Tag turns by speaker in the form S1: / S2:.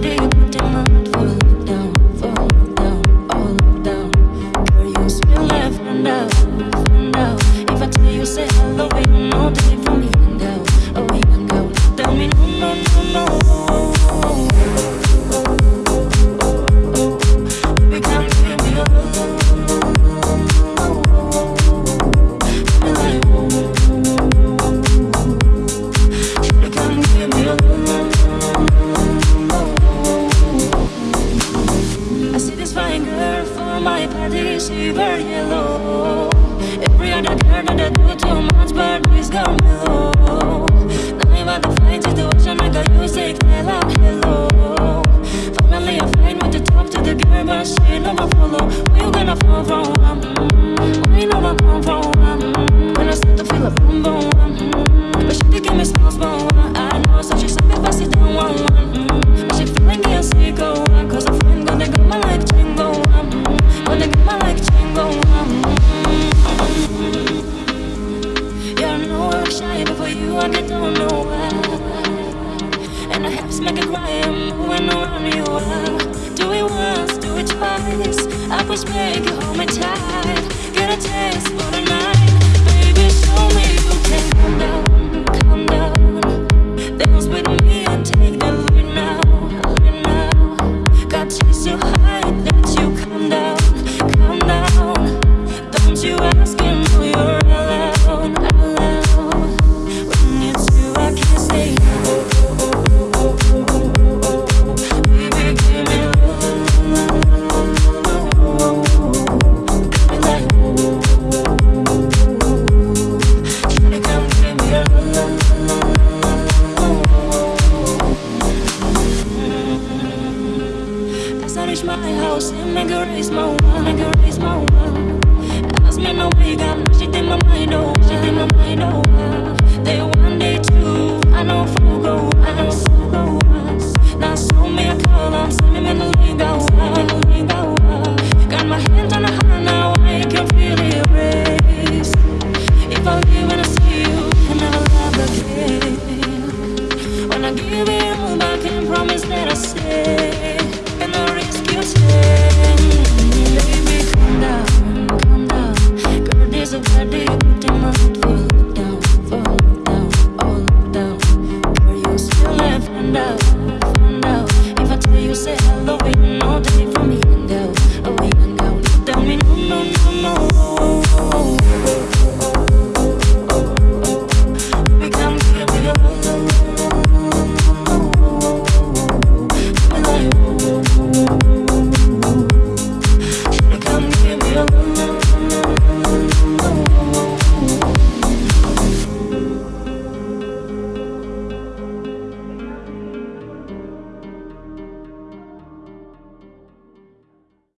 S1: day. this silver yellow. Every other girl that I do too much but please go below you and I don't know why. And I have to smack a cry, I'm moving around you. raise my one, I can raise my one. Ask me no you got shit in my mind, oh, shit in my mind, oh. They demande